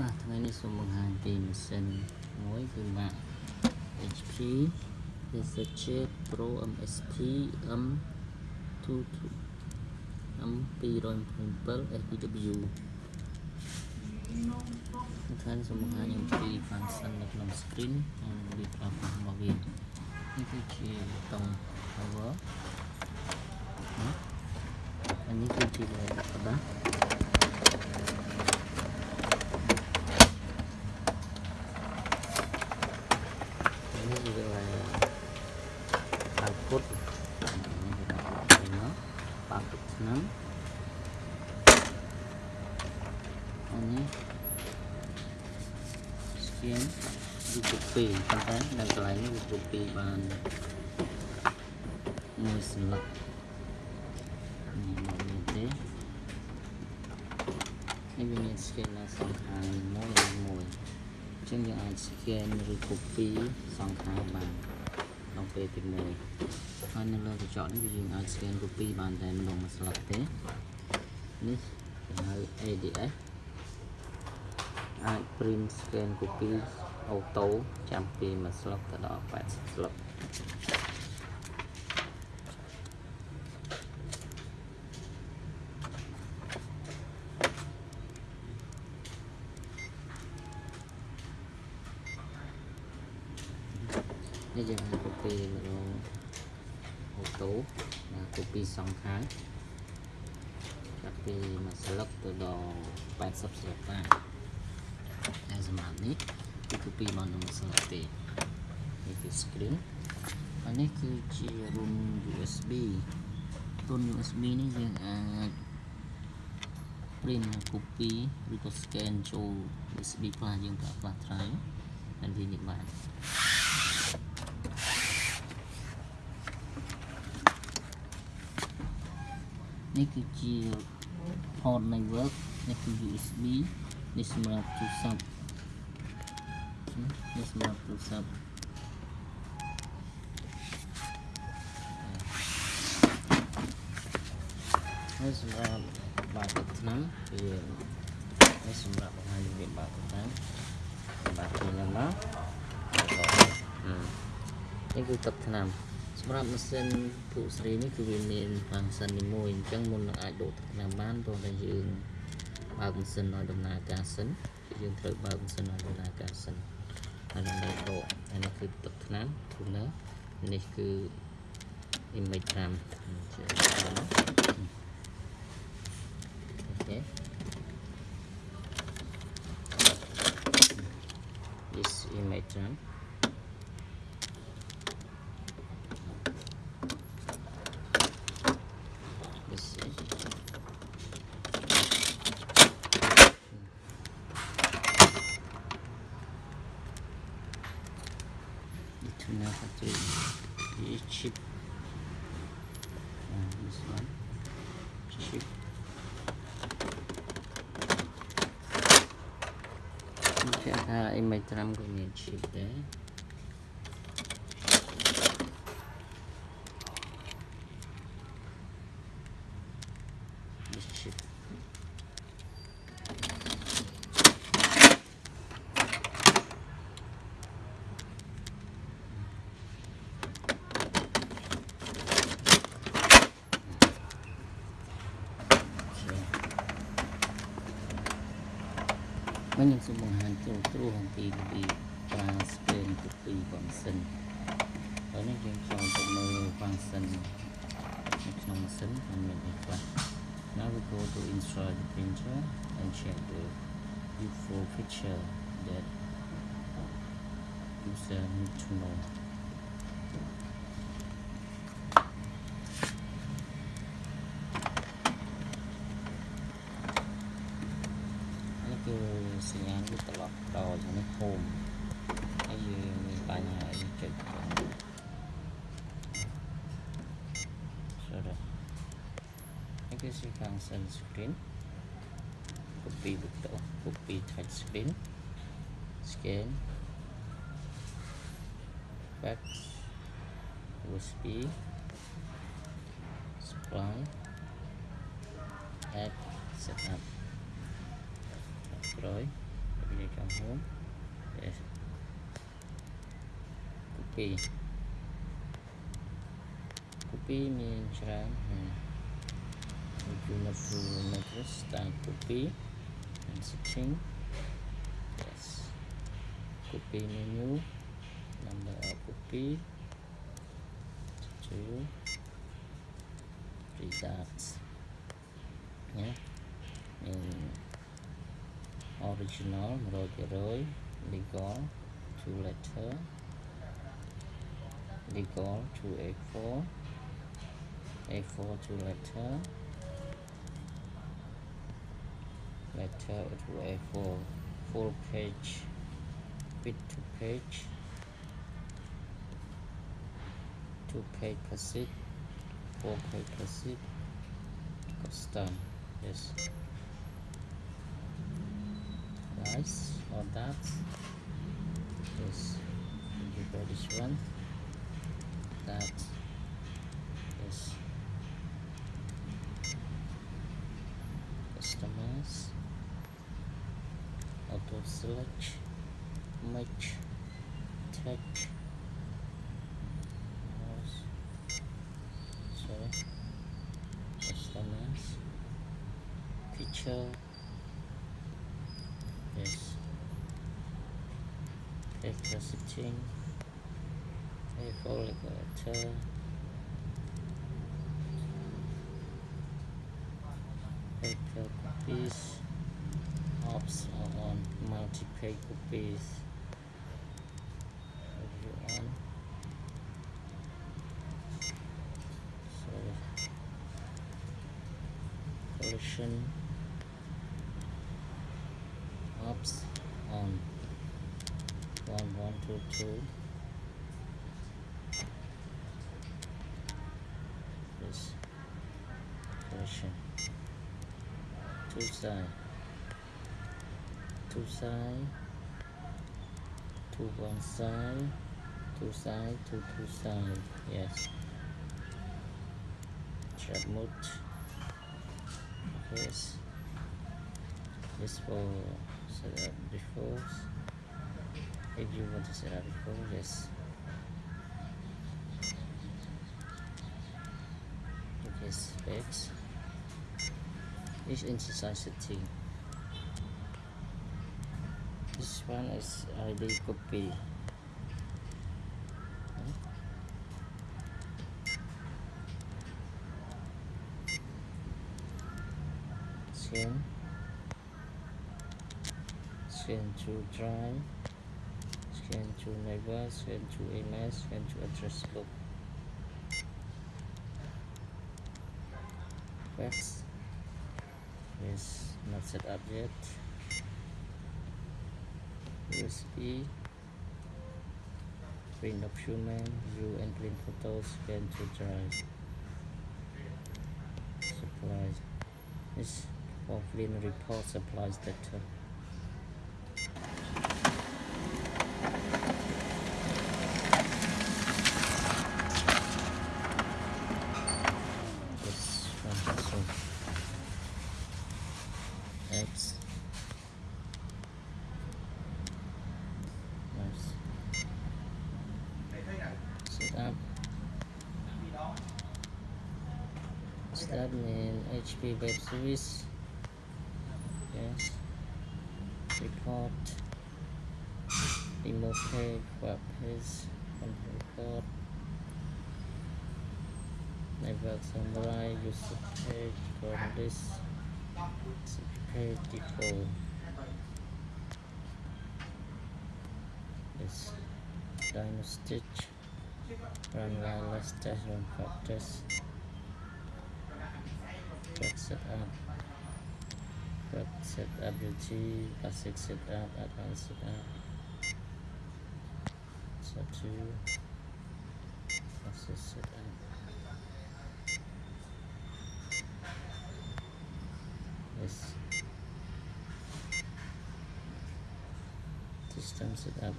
បាទថ្ងៃនេះសូមបង្ហាញពីម៉ាស៊ីនមួយគឺ Mac HP Research Pro MSP M22 M207 SPW ថ្ងៃនេះសូមបង្ហាញអំពី function នៅក្នុង screen និងវិធីប្រើប្រាស់របស់វានេះគឺជាតង់ power នេះគឺជាកណ្ដាស់ ពុតបាក់ទុកឆ្នាំអានេះស្គៀនវាគ្រប់ពីរប៉ុន្តែនៅកន្លែងនេះវាគ្រប់ពីរបានមួយសន្លឹកនេះមានទេនេះវាមានស្គៀននៅសងខាងមួយមួយអញ្ចឹងយើងអាចស្គៀនឬគ្រប់ពីរសងខាងបាន ទី1ហើយនៅលើកញ្ចក់នេះវាយើងអាច scan copy បានតែម្ដងមួយស្លឹកទេនេះគេហៅ ADS អាច print scan copy អូតូចាំពីមួយស្លឹកទៅដល់80ស្លឹកនេះយើងអាច copy ម្ដងអូតូណា copy សងខាងចាប់ពីមួយស្លឹកទៅដល់80ស្លឹកបានហើយសម្រាប់នេះគឺ copy មកនឹងមួយស្លឹកទេនេះគឺ screen ហើយនេះគឺជារុន USB រុន USB នេះយើងអាច print copy ឬក៏ scan ចូល USB flash យើងប្រើ flash drive ហើយវានេះបាន នេះគឺជា port network នេះគឺ USB នេះសម្រាប់ទូរស័ព្ទនេះសម្រាប់ទូរស័ព្ទហើយសម្រាប់បើកទឹកឆ្នាំគឺនេះសម្រាប់បង្ហាញរបៀបបើកទឹកឆ្នាំបើកពីហ្នឹងមកនេះគឺទឹកឆ្នាំ សម្រាប់ម៉ាស៊ីនភុស្រីនេះគឺវាមាន function នីមួយអញ្ចឹងមុននឹងអាចដកទឹកឆ្នាំបានព្រោះតែយើងបើកម៉ាស៊ីនឲ្យដំណើរការសិនយើងត្រូវបើកម៉ាស៊ីនឲ្យដំណើរការសិនហើយដើម្បីដកហើយនេះគឺទឹកថ្នាំ tuner នេះគឺ image 5ជាអូខេ this image 5 image RAM ko ngayon sheet eh. Mình ยังសូមបង្ហាញត្រួសត្រួសអំពីរបៀបប្រើ screen copy function ហើយនេះយើងចូលទៅមើល function នៅក្នុងម៉ាស៊ីនហើយមានអីខ្លះ Now we go to install the printer and check the useful feature that user need to know sisi kang sunscreen kopi betul kopi touchscreen scan. Fax USB spawn app setup destroy pilih kamu yes. kopi kopi mineral hmm. between to two images type copy and searching yes copy menu number of copy two results yeah in original Roy legal two letter legal two A4 A4 two letter letter to A4 full page bit to page two page per classic four page classic custom yes. Nice all that yes you this one that yes customize auto select match mouse sorry customize picture yes. Paper setting A4 letter copies ops are on multi-page copies on? Sorry. Collection. Ops on one one two two. This collection. two side. Two side. Two one side. Two side two two side yes. Chat mode yes. This for set up before. If you want to set up before yes. Okay specs is setting this one is ID copy. Scan. Scan to drive scan to neighbor scan to email scan to address book. Fax is not set up yet. USB print document view and print photos scan to drive. Supplies. This print report supplies data this one also X nice set up start in HP web service. Yes. Report. Remove page web page and report. Network summary user page from this page default this dino stitch run wireless test run pop test quick setup quick setup UT basic setup advanced setup sub to basic setup this system setup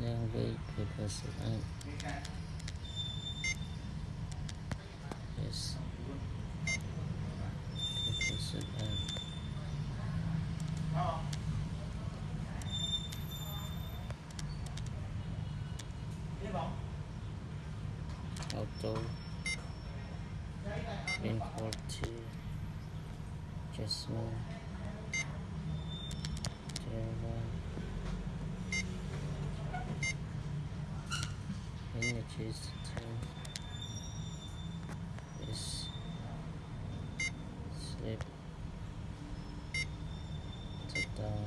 language paper sit up yes up auto import to Jasmine Java images to is slip to down.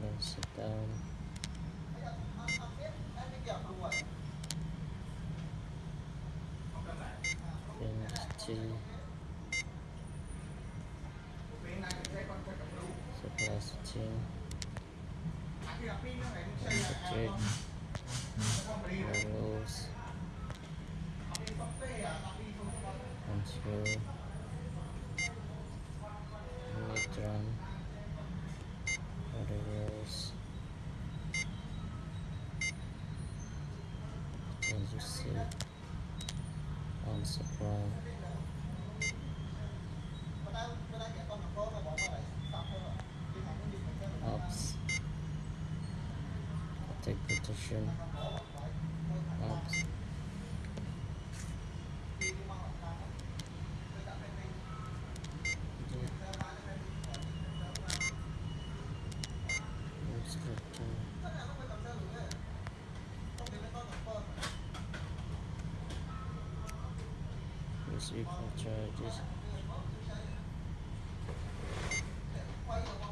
Close it down on supply ops take ops for charges. five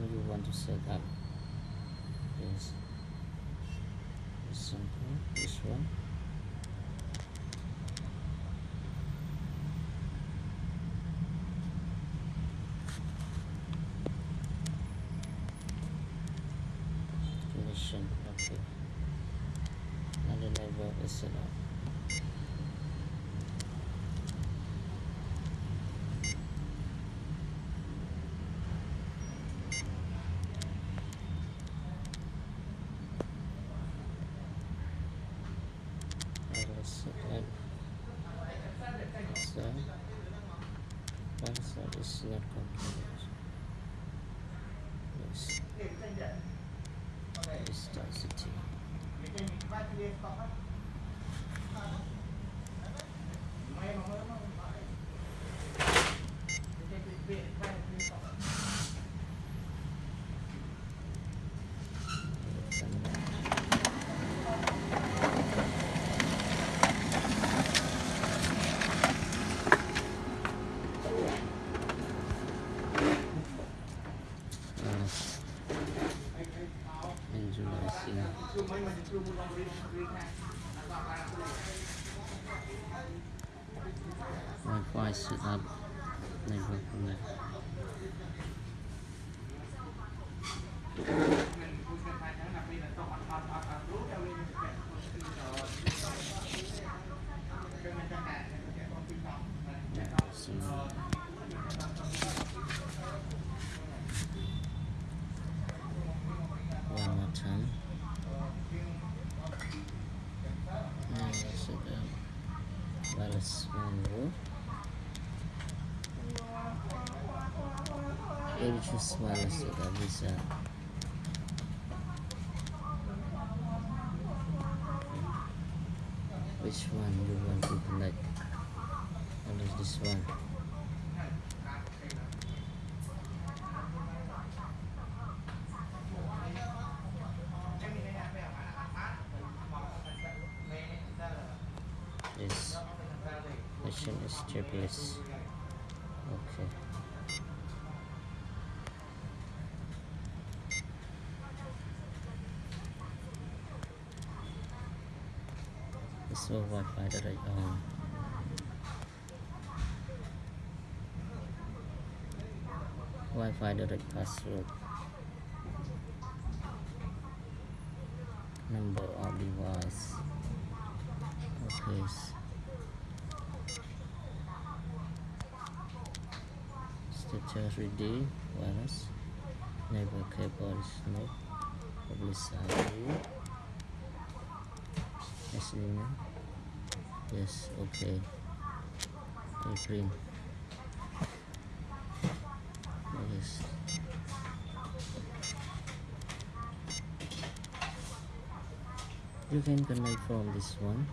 one you want to set up yes example this one. Connection okay another level is set up Uh-huh. Choose wireless sudah bisa which one do you want to connect what is this one? This machine is Japanese is Wi-Fi that I own Wi-Fi direct password number of device okay. Status ready wireless never cable is no publicity. Yes yes okay. Print yes. You can connect from this one.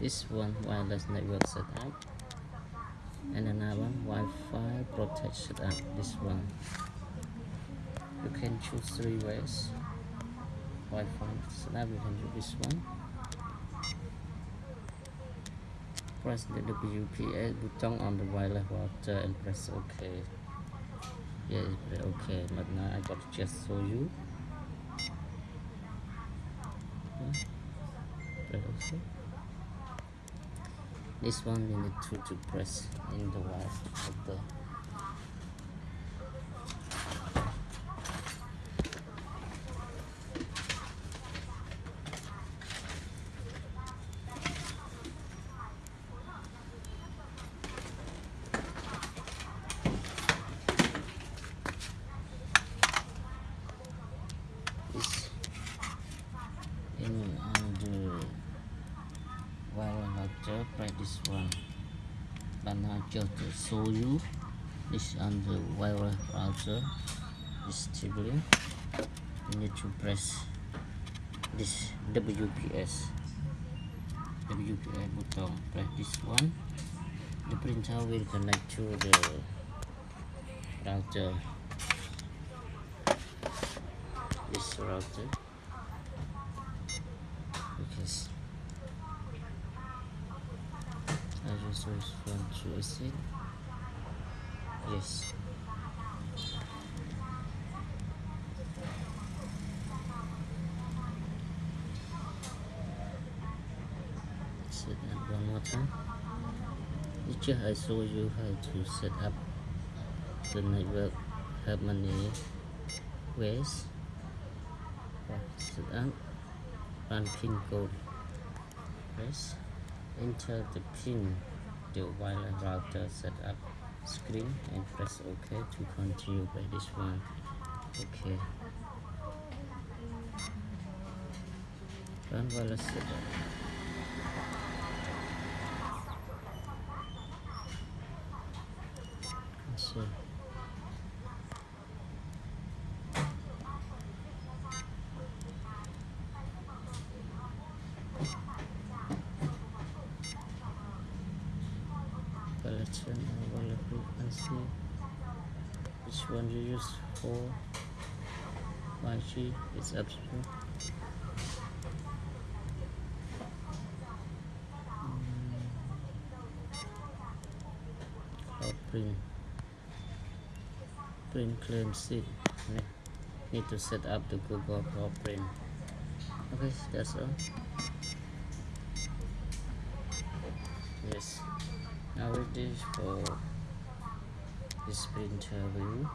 This one wireless network setup. And another Wi-Fi protect setup this one. You can choose three ways. Wi-Fi setup you can choose this one press the WPS button on the wireless router and press OK yeah okay but now I got to just show you. OK this one you need to, to press in the wire of the this in under wireless router press this one but now just show you this on the wireless router this tabling you need to press this WPS WPS button press this one. The printer will connect to the router. This router because I just want to exit yes set up one more time. Just I show you how to set up the network. Have many ways? Set up run pin code. Press enter the pin the wireless router setup screen and press ok to continue by this one. Okay run wireless setup. So collection wallet frequency which one you use for? 5G is up to you print. Print claim seed need to set up the Google Cloud print. Okay that's all yes now it is for this printer view